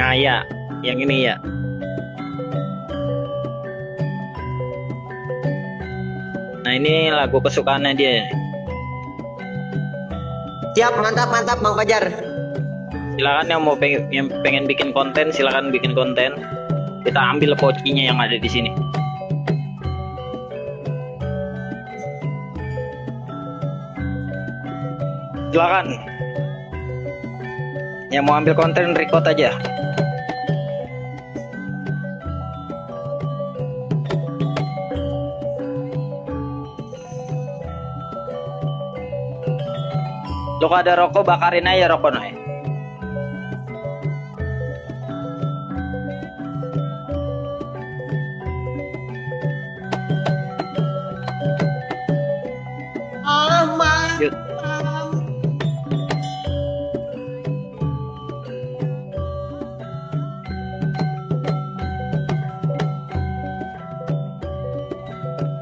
Nah ya, yang ini ya. Nah ini lagu kesukaannya dia. Siap, mantap, mantap, Bang Fajar. Silakan yang mau pengen, yang pengen bikin konten, silakan bikin konten. Kita ambil pocinya yang ada di sini. Silakan. Yang mau ambil konten record aja. Lo kalau ada rokok bakarin aja rokok noy. Yuk.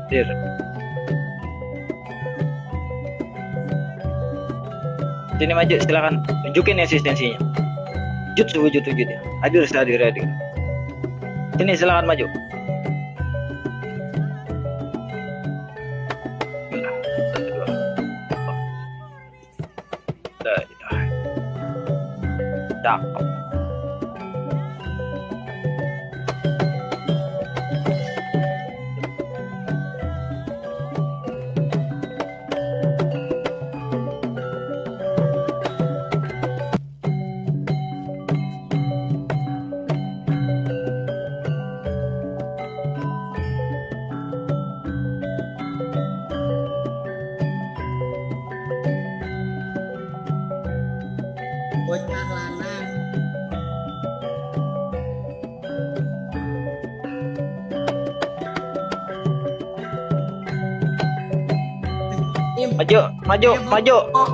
Dir. Sini maju silakan tunjukin eksistensinya. Wujud wujud ya. Hadir hadir hadir. Sini silakan maju. Cakep. Maju, maju, maju. Oh.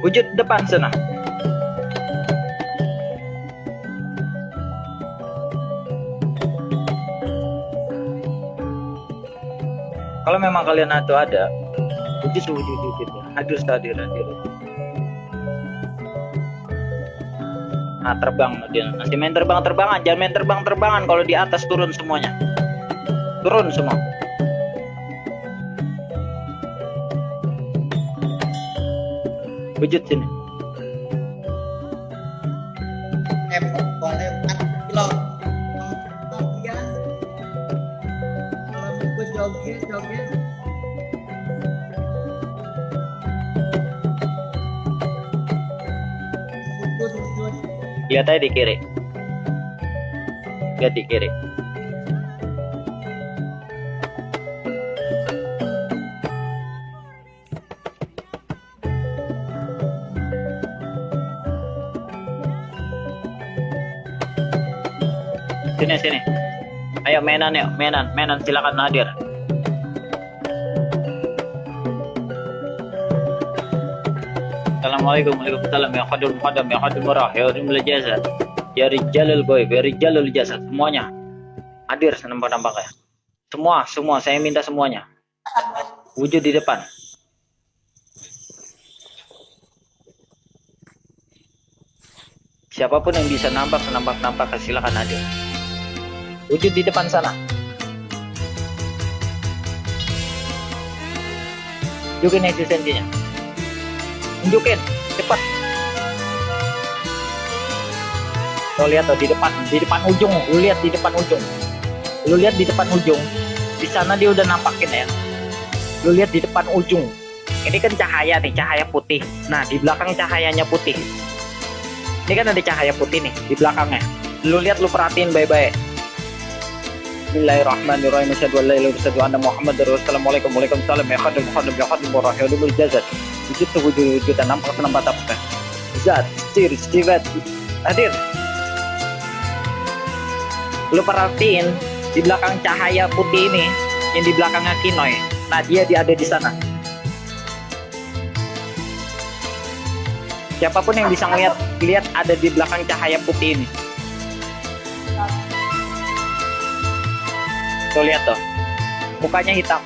Wujud depan sana. Kalau memang kalian itu ada, wujud wujud wujud. Hadir hadir hadir. Nah terbang dia masih main terbang terbangan, jangan main terbang terbangan. Kalau di atas turun semuanya, turun semua. Wujud sini. Lihat aja di kiri. Lihat di kiri. Sini sini. Ayo mainan yuk, mainan, mainan silakan hadir. Assalamualaikum. Waalaikumsalam. Ya khadim khadim ya khadim murah ya khadim jasad ya rijalul goib ya rijalul semuanya hadir senampak-nampaknya. Semua semua. Saya minta semuanya. Wujud di depan. Siapa pun yang bisa nampak senampak-nampak silakan hadir. Wujud di depan sana. Tunjukin eksistensinya tunjukin cepat. Lo lihat tuh di depan di depan ujung lu lihat di depan ujung. Lu lihat di depan ujung. Di sana dia udah nampakin ya. Lu lihat di depan ujung. Ini kan cahaya nih cahaya putih. Nah di belakang cahayanya putih. Ini kan ada cahaya putih nih di belakangnya. Lu lihat lu perhatiin baik-baik. Bismillahirrahmanirrahim. Asyhadu an la ilaha illallah wa asyhadu anna Muhammadar Rasulullah. Assalamualaikum khadim khadim ya warahmatullahi wujud tuh wujud wujudan nampak senampak apa zat sir sifat hadir. Lu perhatiin di belakang cahaya putih ini yang di belakangnya Kinoy nah dia dia ada di sana. Siapa pun yang bisa ngeliat lihat ada di belakang cahaya putih ini. Tuh lihat tuh. Mukanya hitam